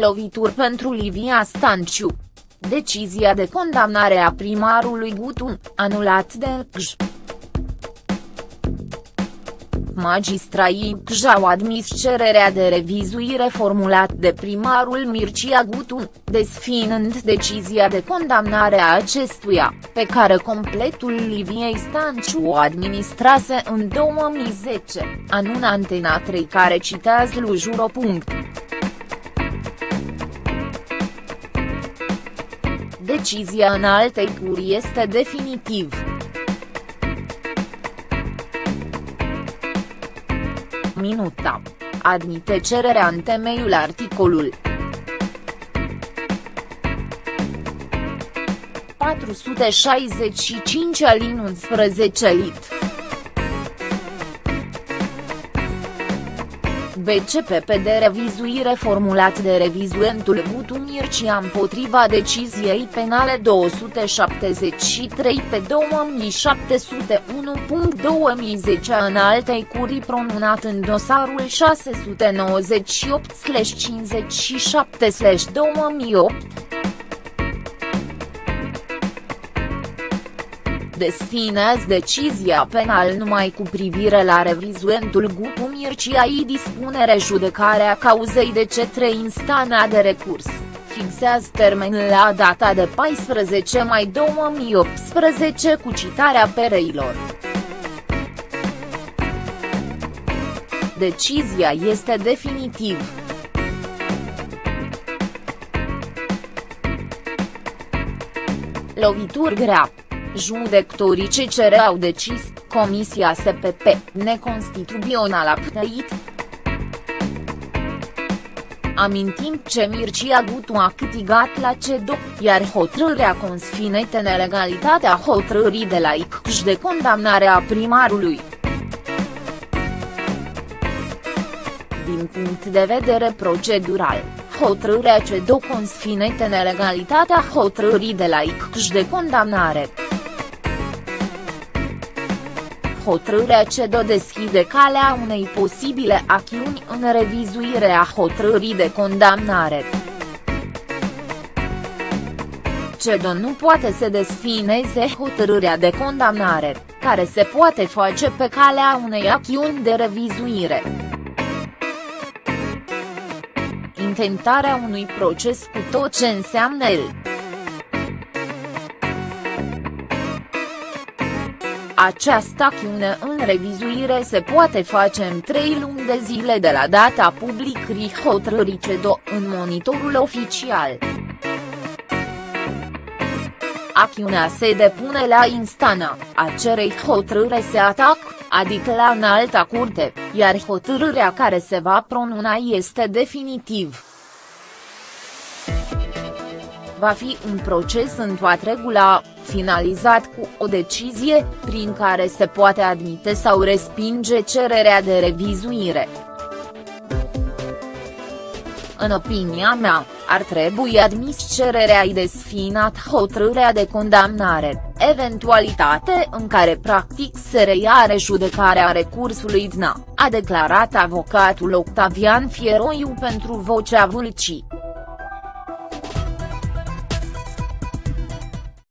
Lovituri pentru Livia Stanciu. Decizia de condamnare a primarului Gutun, anulat de LCJ. Magistraii CJ au admis cererea de revizuire formulat de primarul Mircea Gutun, desfinând decizia de condamnare a acestuia, pe care completul Liviei Stanciu o administrase în 2010, anună Antena 3 care citează Lujuro. Decizia în altei curi este definitiv. Minuta. Admite cererea în temeiul articolul 465 alin 11 lit. BCPP de revizuire formulat de revizuentul Gutu Mircea împotriva deciziei penale 273 pe 2701.2010 în altei curii pronunat în dosarul 698-57-2008. Desfinează decizia penal numai cu privire la revizuentul Gupu Mircea dispunere judecarea cauzei de cetre instana de recurs, fixează termenul la data de 14 mai 2018 cu citarea pereilor. Decizia este definitiv. Lovituri grea Judecătorii CCR au decis, Comisia SPP, neconstituțională a ptăit. Amintim ce Mircea Gutu a câtigat la CEDO, iar hotărârea consfinește nelegalitatea hotărârii de la ICJ de condamnare a primarului. Din punct de vedere procedural, hotărârea CEDO consfinește nelegalitatea hotărârii de la ICJ de condamnare hotărârea CEDO deschide calea unei posibile acțiuni în revizuire a hotărârii de condamnare. CEDO nu poate să desfineze hotărârea de condamnare, care se poate face pe calea unei acțiuni de revizuire. Intentarea unui proces cu tot ce înseamnă el. Această acțiune în revizuire se poate face în trei luni de zile de la data publicării hotărârii CEDO în monitorul oficial. Acțiunea se depune la instanța, a cerei hotărâre se atac, adică la înalta curte, iar hotărârea care se va pronuna este definitiv. Va fi un proces în toată regula, finalizat cu o decizie, prin care se poate admite sau respinge cererea de revizuire. În opinia mea, ar trebui admis cererea i desfinat hotărârea de condamnare, eventualitate în care practic se reia rejudecarea recursului DNA, a declarat avocatul Octavian Fieroiu pentru Vocea Vâlcii.